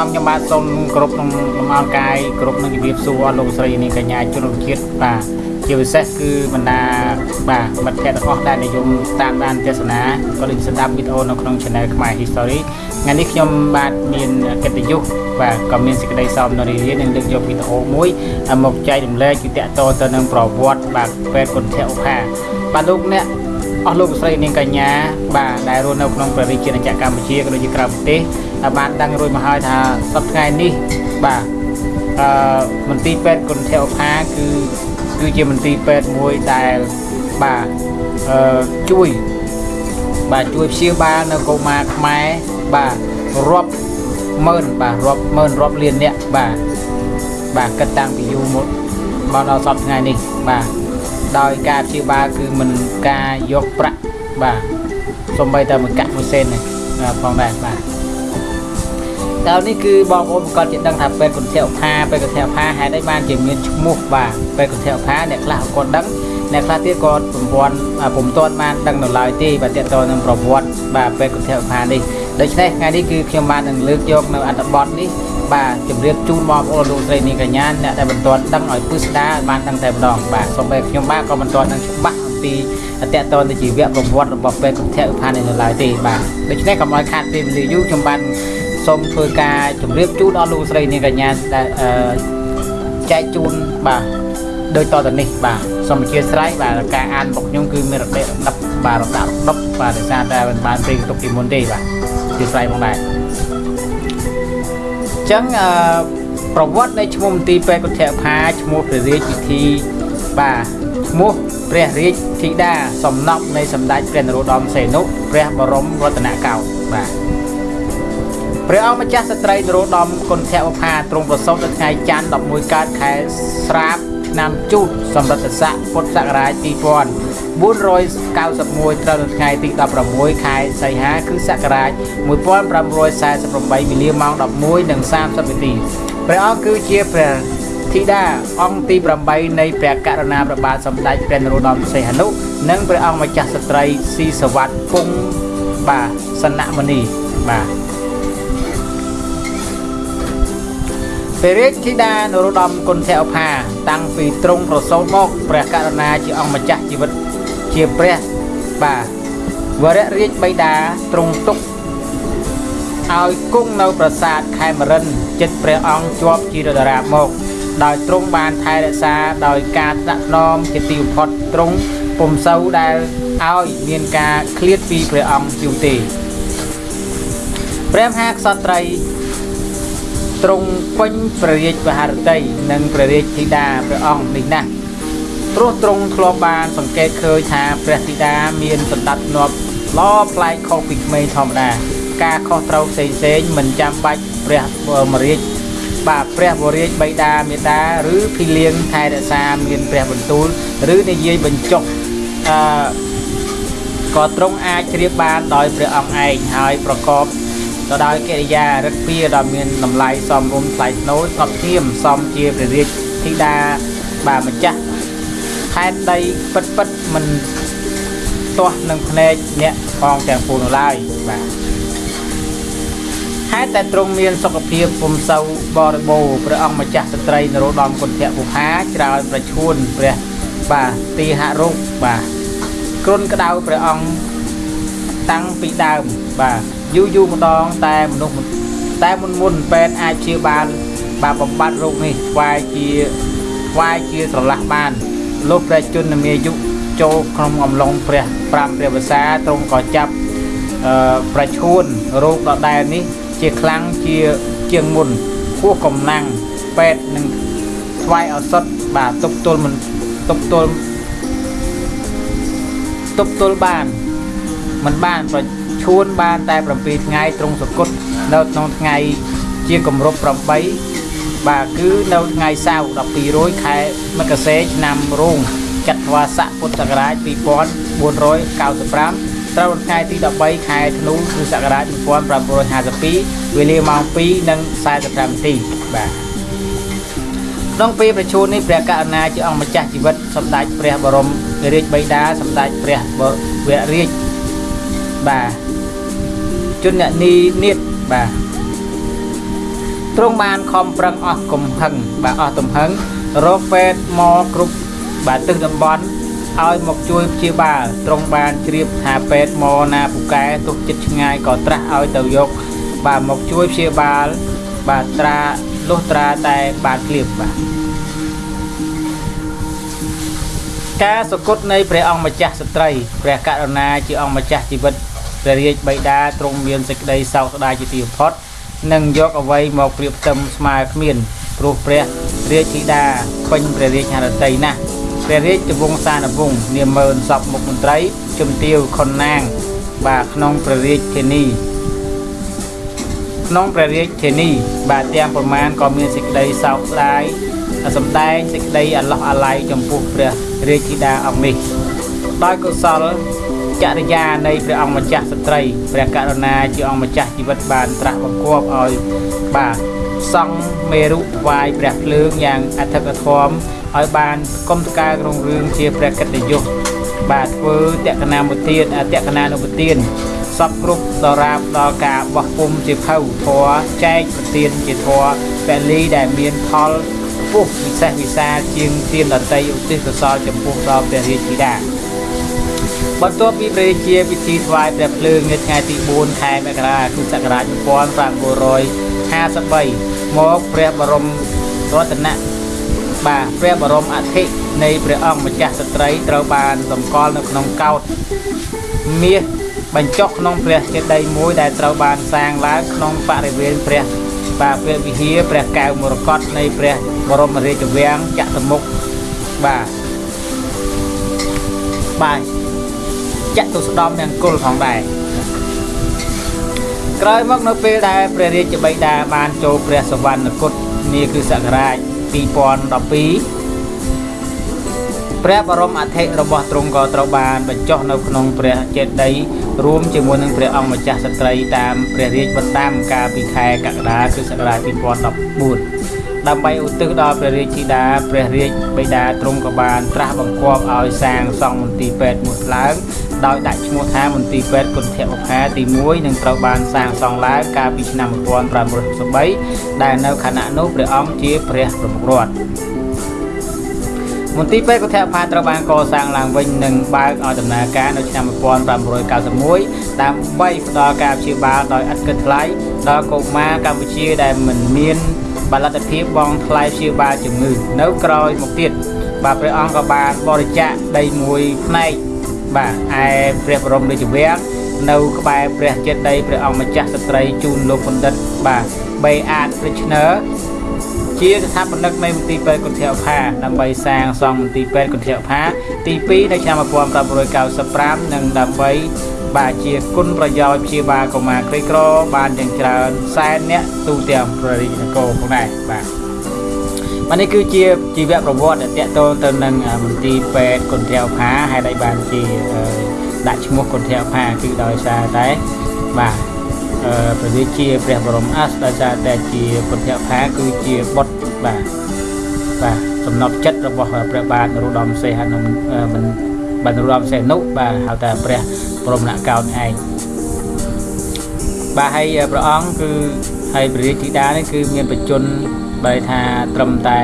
អង្គខ្ញុំបាទសូមគ្រប់ក្នុងលំអរកាយគ្រប់នឹងជំរាបសួរអស់លោកស្រីនាងកញ្ញាជនរួមជាតិបាទជាពិសេសគឺបណ្ដាបាទមិត្តភ័ក្តិទាំងអស់ដែលនិយមតាមដានទស្សនាក៏ដូចស្ដាប់វីដេអូនៅក្នុង Channel ខ្មែរ History ថ្ងៃនេះខ្ញុំបាទមានកិត្តិយសបាទក៏មានសេចក្តីសោមនរីរានឹងលើកយកវីដេអូមួយមកចែករំលែកគឺតកតទៅនឹងប្រវត្តិបាទពេទ្យគុណធឧបាបាទលោកអ្នកអស់លោកស្រីនាងកញ្ញាបាទដែលរស់នៅក្នុងព្រះរាជាណាចក្រកម្ពុជាក៏ដូចជាក្រៅប្រទេស បានដឹងរួចមកហើយថាសប្តាហ៍ថ្ងៃនេះបាទអឺមន្ទីរពេទ្យគុណធឧបាគឺគឺជាមន្ទីរពេទ្យមួយដែលបាទអឺជួយបាទជួយព្យាបាលនៅកុមារខ្មែរបាទរាប់ម៉ឺនបាទរាប់ម៉ឺនរាប់លានអ្នកបាទបាទគិតតាំងពីយូរមកមកដល់សប្តាហ៍ថ្ងៃនេះបាទដោយការព្យាបាលគឺមិនការយកប្រាក់បាទសំបីតែមួយកាក់មួយសេននេះផងដែរបាទ តើនេះគឺបងប្អូនក៏ជាដឹងថាពេទ្យគុណធផាពេទ្យគុណធផាហេតុអីបានជាមានឈ្មោះបាទពេទ្យគុណធផាអ្នកខ្លះគាត់ដឹងអ្នកខ្លះទៀតក៏ប្រព័ន្ធពុំទាន់បានដឹងនៅឡើយទេបាទតើតើនឹងប្រវត្តិបាទពេទ្យគុណធផានេះដូច្នេះថ្ងៃនេះគឺខ្ញុំបាននឹងលើកយកនៅអត្ថបទនេះបាទជម្រាបជូនបងប្អូនលោកស្រីនាងកញ្ញាអ្នកដែលមិនទាន់ដឹងឲ្យពិស្ដាបានដឹងតែម្ដងបាទសូម្បីខ្ញុំបាទក៏មិនទាន់ដឹងច្បាស់អំពីតកតនទៅជីវប្រវត្តិរបស់ពេទ្យគុណធផានេះនៅឡើយទេបាទដូច្នេះកុំឲ្យខាតពេលវេលាយូរខ្ញុំបាន សូមធ្វើការជម្រាបជូនដល់លោកស្រីនាងកញ្ញាដែលចែកជូនបាទដោយតទៅនេះបាទសូមអធិស្ឋានបាទការអានរបស់ខ្ញុំគឺមានរដិរដប់បាទរដាប់ដប់បាទដោយសារតែមិនបានព្រៀងទុកពីមុនទេបាទអធិស្ឋានផងដែរអញ្ចឹងអឺប្រវត្តិនៃឈ្មោះមន្ទីរពេទ្យគុធផាឈ្មោះព្រះរាជពិធីបាទឈ្មោះព្រះរាជធីតាសំណប់នៃសម្ដេចព្រះនរោត្តមសីហនុព្រះបរមរតនកោដ្ឋបាទ ព្រះអង្គម្ចាស់ស្ត្រីនរោត្តមគុណធវផាទ្រង់ប្រសូតនៅថ្ងៃច័ន្ទ11កើតខែស្រាបឆ្នាំជូតសម្រិទ្ធស័កពុទ្ធសករាជ2491ត្រូវនៅថ្ងៃទី16ខែសីហាគ្រិស្តសករាជ1548មីលាម៉ោង11:30នាទីព្រះអង្គគឺជាព្រះធីតាអង្គទី8នៃព្រះករុណាព្រះបាទសម្ដេចព្រះនរោត្តមសីហនុនិងព្រះអង្គម្ចាស់ស្ត្រីស៊ីសវត្តគង់បាទសនមនីបាទ ព្រះរាជធីតានរោត្តមគុណធឧបាតាំងពីទ្រង់ប្រសូតមកព្រះករុណាជាអង្គម្ចាស់ជីវិតជាព្រះបាទវរៈរាជបិតាទ្រង់ទុកឲ្យគង់នៅប្រាសាទខេមរិនចិត្តព្រះអង្គជាប់ជារតារាមក ដោយទ្រង់បានថែរក្សាដោយការស្នាក់ស្នំជាទីបំផុតទ្រង់ពុំសូវដែលឲ្យមានការឃ្លាតពីព្រះអង្គយូរទេព្រះមហាក្សត្រី ទ្រង់ពេញព្រះរាជវហារតីនិងព្រះរាជធីតាព្រះអង្គនេះណាស់ព្រោះទ្រង់ធ្លាប់បានសង្កេតឃើញថាព្រះធីតាមានសន្តិធ្នាប់ល្អប្លែកខុសពីក្មេងធម្មតាការខុសត្រូវផ្សេងផ្សេងមិនចាំបាច់ព្រះមរាជបាទព្រះវរាជបិតាមេតាឬភីលៀងថែរក្សាមានព្រះបន្ទូលឬនិយាយបញ្ចុះអឺក៏ទ្រង់អាចជ្រាបបានដោយព្រះអង្គឯងហើយប្រកប ទៅដោយកិរិយារឹកពីដ៏មានតម្លៃសមរម្យថ្លៃថ្នូរស្ងប់ស្ងៀមសមជាព្រះរាជធីតាបាទម្ចាស់ខេត្តដីពិតពិតមិនទាស់នឹងភ្នែកអ្នកផងទាំងពួងនោះឡើយបាទហេតុតែទ្រង់មានសុខភាពពុំសូវបរិបូរព្រះអង្គម្ចាស់ស្ត្រីនរោត្តមគុណធៈពុហាច្រើន ប្រឈួនព្រះបាទទីហរុកបាទគ្រុនក្តៅព្រះអង្គតាំងពីដើមបាទ យូរយូរម្ដងតែមនុស្សតែមុនមុនពេទ្យអាចព្យាបាលបាទបំបត្តិរោគនេះស្វែជាស្វែជាស្រឡះបាន លោកព្រះជន្មាយុចូលក្នុងអំឡុងព្រះ5ព្រះវស្សាទ្រង់ក៏ចាប់អឺប្រឈួនរោគដដែលនេះ ជាខ្លាំងជាជាងមុនគោះកំណាំងពេទ្យនឹងស្វែឱសថបាទទប់ទល់មិនទប់ទល់ទប់ទល់បានមិនបានប្រ ឈួនបានតែ7ថ្ងៃត្រង់សគុតនៅក្នុងថ្ងៃជាគម្រប់8បាទគឺនៅថ្ងៃសៅរ៍12រោចខែមករាឆ្នាំរោងចត្វាស័កពុទ្ធសករាជ2495ត្រូវថ្ងៃទី13ខែធ្នូគ្រិស្តសករាជ1552វេលាម៉ោង2:45នាទីបាទក្នុងពេលប្រជូននេះព្រះករុណាជាអង្គម្ចាស់ជីវិតសម្ដេចព្រះបរមរាជបិតាសម្ដេចព្រះវររាជ បាទជននីនិតបាទទ្រង់បានខំប្រឹងអស់កំហឹងបាទអស់ទំហឹងរកពេទ្យមកគ្រប់បាទទិសតំបន់ឲ្យមកជួយព្យាបាលទ្រង់បានជ្រាបថាពេទ្យមកណាពូកែទុកចិត្តឆ្ងាយក៏ត្រាស់ឲ្យទៅយក បាទមកជួយព្យាបាល បាទត្រាលុះត្រាតែបានក្លៀបបាទការសគត់នៃព្រះអង្គម្ចាស់ស្ត្រីព្រះករុណាជាអង្គម្ចាស់ជីវិត ព្រះរាជបិតាទ្រង់មានសេចក្តីសោកស្ដាយជាទីបំផុតនិងយកអ្វីមកប្រៀបផ្ទឹមស្មើគ្មានព្រោះព្រះរាជធីតាពេញព្រះរាជហឫទ័យណាស់ព្រះរាជវង្សានុវង្សនាមើលសពមុខមន្ត្រីជំទាវខុនណាង បាទក្នុងព្រះរាជធានីក្នុងព្រះរាជធានីបាទទាំងប្រមាណក៏មានសេចក្តីសោកស្ដាយសម្ដែងសេចក្តីអាឡោះអាល័យចំពោះព្រះរាជធីតាអង្គនេះដោយកុសល ចរិយានៃព្រះអង្គម្ចាស់ស្ត្រីព្រះករុណាជាអង្គម្ចាស់ជីវិតបានត្រាស់បង្គាប់ឲ្យបាទសង់មេរុវាយព្រះភ្លើងយ៉ាងអធិកធមឲ្យបានគុំតកើក្នុងរឿងជាព្រះកិត្តិយសបាទធ្វើតក្កណាមុទានអតក្កណានុពទានសពគ្រប់ដរាបដល់ការបោះពុំជាភៅធរចែកប្រទានជាធរពលីដែលមានផលពុះពិសេសវិសាលជាងទានដតីឧទ្ទិសកុសលចំពោះដល់ព្រះរាជធីតា បន្ទាប់ពីព្រះជាពិធីថ្វាយព្រះភ្លើងនៅថ្ងៃទី4ខែមករាគ្រិស្តសករាជ1953មកព្រះបរមរតនៈបាទព្រះបរមអធិនៃព្រះអង្គម្ចាស់ស្ត្រីត្រូវបានសម្គាល់នៅក្នុងកោដ្ឋមាសបញ្ចុះក្នុងព្រះចេតិយមួយដែលត្រូវបានសាងឡើងក្នុងបរិវេណព្រះបាទព្រះវិហារព្រះកែវមរកតនៃព្រះបរមរាជវាំងចតុមុខបាទបាទ ចតុស្ដំទាំងគុលផងដែរក្រោយមកនៅពេលដែលព្រះរាជបិតាបានចូលព្រះសវណ្ណគតនាគ្រិស្តសករាជ2012ព្រះបរមអធិរបស់ទ្រង់ក៏ត្រូវបានបញ្ចុះនៅក្នុងព្រះចេតិយរួមជាមួយនឹងព្រះអង្គម្ចាស់ស្ត្រីតាមព្រះរាជបណ្ដាំកាលពីខែកក្កដាគ្រិស្តសករាជ2014ដើម្បីឧទ្ទិសដល់ព្រះរាជធីតាព្រះរាជបិតាទ្រង់ក៏បានត្រាស់បង្គាប់ឲ្យសាងសង់មន្ទីរពេទ្យមួយឡើង ដោយដាក់ឈ្មោះថាមន្ទីរពេទ្យគុណធបុប្ផាទី1នឹងត្រូវបានសាងសង់ឡើងកាលពីឆ្នាំ1563ដែលនៅខណៈនោះព្រះអង្គជាព្រះប្រមុខរដ្ឋមន្ទីរពេទ្យគុថផាត្រូវបានកសាងឡើងវិញនិងបើកឲ្យដំណើរការនៅឆ្នាំ1591ដើម្បីផ្ដល់ការព្យាបាលដោយឥតគិតថ្លៃដល់កុមារកម្ពុជាដែលមិនមានបលទ្ធភាពបង់ថ្លៃព្យាបាលជំងឺនៅក្រោយមកទៀតបាទព្រះអង្គក៏បានបរិច្ចាគដីមួយផ្នែក បាទឯព្រះបរមរាជវាំងនៅក្បែរព្រះចេតិយព្រះអង្គម្ចាស់ស្ត្រីជូនលោកបណ្ឌិតបាទបេអាតព្រិឈនើជាស្ថាបនិកនៃមន្ទីរពេទ្យគុណធផាដើម្បីសាងសង់មន្ទីរពេទ្យគុណធផាទី2នៅឆ្នាំ1995និងដើម្បីបាទជាគុណប្រយោជន៍ព្យាបាលកុមារក្រីក្របានយ៉ាងច្រើនសែនអ្នកទូទាំងប្រទេសនគរផងដែរបាទ បាទនេះគឺជាជីវប្រវត្តិដែលតកតងទៅនឹងមន្ទីរពេទ្យគុណធផាហេតុអីបានជាដាក់ឈ្មោះគុណធផាគឺដោយសារតែបាទព្រះរាជាព្រះបរមអាសដោយសារតែជាពុទ្ធផាគឺជាបុត្របាទបាទសំណប់ចិត្តរបស់ព្រះបាទនរោត្តមសីហនុមិនបាទនរោត្តមសីហនុបាទហៅថាព្រះបរមនកោណឯងបាទហើយព្រះអង្គគឺហើយព្រះរាជធីតានេះគឺមានបច្ចុប្បន្ន បែរថាត្រឹមតែ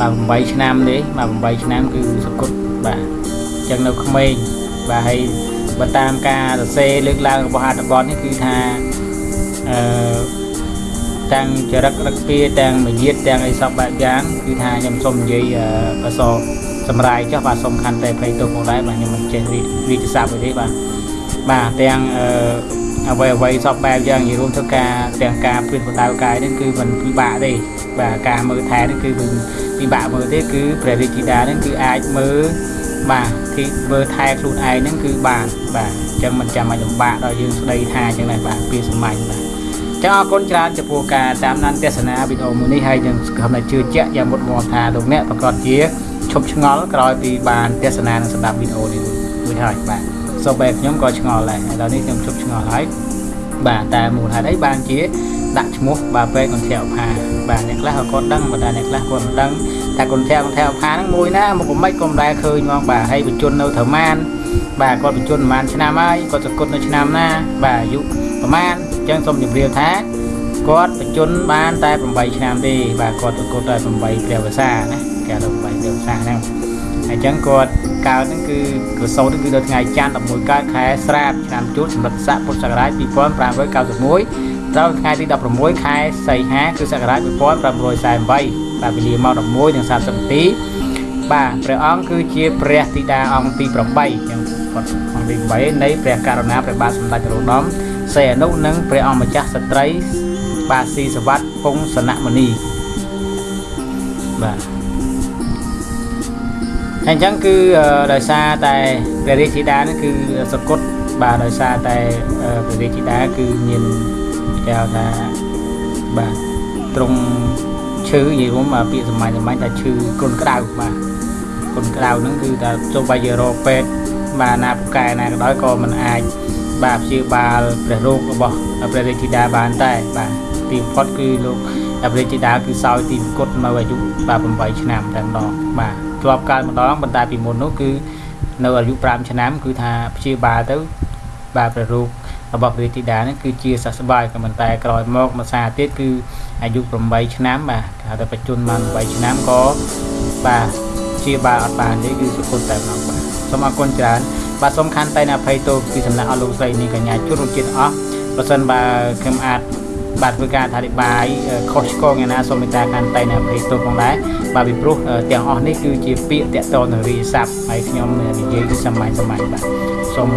បាទ8ឆ្នាំទេបាទ8ឆ្នាំគឺសកុតបាទអញ្ចឹងនៅក្មេងបាទហើយបើតាមការសរសេរលើកឡើងរបស់អត្ថបទនេះគឺថាអឺទាំងចរិតរឹកពីទាំងមយាទទាំងអីសពបែបយ៉ាងគឺថាខ្ញុំសូមនិយាយអសសម្រាយចុះបាទសូមខន្តីភ័យទោសផងដែរបាទខ្ញុំមិនចេះរីកស័ព្ទទេបាទបាទទាំងអឺអ្វីអ្វីសពបែបយ៉ាងនិយាយរួមធ្វើការទាំងការព្រៀនបដៅកាយនេះគឺមិនពិបាកទេ បាទការមើលថែនេះគឺមិនពិបាកមើលទេគឺព្រះរាជធីតានេះគឺអាចមើលបាទទីធ្វើថែខ្លួនឯងហ្នឹងគឺបានបាទអញ្ចឹងមិនចាំបាច់លំបាកដល់យើងស្ដីថាអញ្ចឹងដែរបាទពីសម័យបាទចឹងអរគុណច្រើនចំពោះការតាមដានទស្សនាវីដេអូមួយនេះហើយនឹងសង្ឃឹមថាជឿជាក់យ៉ាងមុតមមថាលោកអ្នកប្រកាសជាឈប់ឆ្ងល់ក្រោយពីបានទស្សនានិងស្ដាប់វីដេអូនេះមួយហើយបាទសូម្បីខ្ញុំក៏ឆ្ងល់ដែរឥឡូវនេះខ្ញុំឈប់ឆ្ងល់ហើយបាទតែមូលហេតុអីបានជាដាក់ឈ្មោះបាទពេកកន្ធាវផា បាទអ្នកខ្លះក៏គាត់ដឹងប៉ុន្តែអ្នកខ្លះគាត់មិនដឹងតែកន្ធាវកន្ធាវផាហ្នឹងមួយណាមកមិនក៏មិនដែលឃើញហ្មងបាទហើយបញ្ជននៅត្រមានបាទគាត់បញ្ជនប្រហែលឆ្នាំហើយគាត់សក្ដនៅឆ្នាំណាបាទអាយុប្រហែលអញ្ចឹងសូមជម្រាបថាគាត់បញ្ជនបានតែ8ឆ្នាំទេបាទគាត់ប្រកួតតែ8ព្រះវស្សាណាគេហៅ8ព្រះវស្សាហ្នឹងហើយអញ្ចឹងគាត់កើតហ្នឹងគឺក្រសោតហ្នឹងគឺនៅថ្ងៃច័ន្ទ11កើតខែស្រាបឆ្នាំជូតសម្រិតស័កពុទ្ធសករាជ2591 ត្រូវថ្ងៃទី16ខែសីហាគឺសករាជ2548បាទវេលាម៉ោង11:30នាទីបាទព្រះអង្គគឺជាព្រះធីតាអង្គទី8អញ្ចឹងគាត់អង្គទី8នៃព្រះករុណាព្រះបាទសម្ដេចនរោត្តមសីហនុនិងព្រះអង្គម្ចាស់ស្ត្រីបាទស៊ីសវ័តពងសនមនីបាទអញ្ចឹងគឺដោយសារតែព្រះរាជធីតានេះគឺសកុតបាទដោយសារតែព្រះរាជធីតាគឺមាន គេហៅថាបាទត្រង់ឈឺនិយាយរួមពាក្យសម្ាញ់សម្ាញ់ថាឈឺគ្រុនក្តៅបាទគ្រុនក្តៅហ្នឹងគឺថាទោះបីជារកពេទ្យបាទណាពូកែណាក៏ដោយក៏មិនអាចបាទព្យាបាលព្រះរោគរបស់ព្រះរាជធីតាបានតែបាទទីបំផុតគឺលោកព្រះរាជធីតាគឺសោយទីគុតនៅអាយុបាទ8ឆ្នាំតែម្ដងបាទធ្លាប់កើតម្ដងប៉ុន្តែពីមុននោះគឺនៅអាយុ5ឆ្នាំ គឺថាព្យាបាលទៅបាទព្រះរោគ របស់ព្រះរាជធីតានេះគឺជាសះស្បើយក៏ប៉ុន្តែក្រោយមកមួយសារទៀតគឺអាយុ8ឆ្នាំបាទគេហៅថាបច្ចុប្បន្នបាន8ឆ្នាំក៏បាទជាបាលអត់បានទេគឺសុគតតែម្ដងបាទសូមអរគុណច្រើនបាទសូមខន្តីអភ័យទោសពីសំណាក់អស់លោកស្រីនេះកញ្ញាជួនរំជាតិអស់បើសិនបើខ្ញុំអាចបាទធ្វើការអធិប្បាយខុសឆ្គងយ៉ាងណាសូមមេត្តាខន្តីអភ័យទោសផងដែរបាទពីព្រោះទាំងអស់នេះគឺជាពាក្យតាក់ទងនឹងរាជស័ព្ទហើយខ្ញុំនិយាយគឺសាមញ្ញសាមញ្ញបាទសូម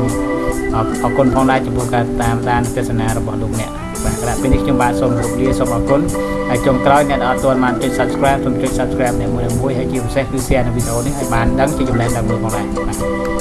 អរគុណផងដែរចំពោះការតាមដានទស្សនារបស់លោកអ្នកបាទក្រៅពីនេះខ្ញុំបាទសូមគោរពលាសូមអរគុណហើយចុងក្រោយអ្នកដែលអត់ទាន់បានចុច Subscribe សូមចុច Subscribe អ្នកមួយមួយហើយជាពិសេសគឺ Share នៅវីដេអូនេះឲ្យបានដឹងជាចំណេះដឹងមើលផងដែរបាទ